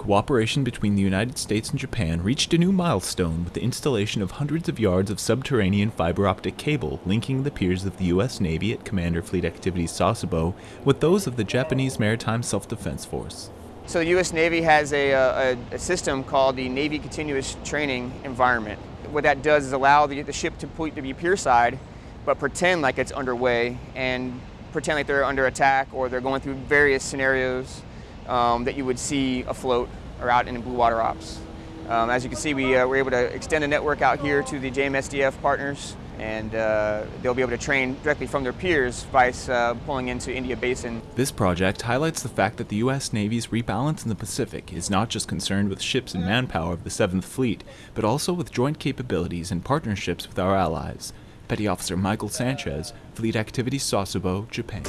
cooperation between the United States and Japan reached a new milestone with the installation of hundreds of yards of subterranean fiber optic cable linking the piers of the U.S. Navy at Commander Fleet Activities Sasebo with those of the Japanese Maritime Self-Defense Force. So the U.S. Navy has a, a, a, system called the Navy Continuous Training Environment. What that does is allow the, the ship to, to be pier side, but pretend like it's underway and pretend like they're under attack or they're going through various scenarios um, that you would see afloat or out in blue water ops. Um, as you can see, we uh, were able to extend the network out here to the JMSDF partners, and uh, they'll be able to train directly from their piers vice uh, pulling into India Basin. This project highlights the fact that the U.S. Navy's rebalance in the Pacific is not just concerned with ships and manpower of the 7th Fleet, but also with joint capabilities and partnerships with our allies. Petty Officer Michael Sanchez, Fleet Activities Sasebo, Japan.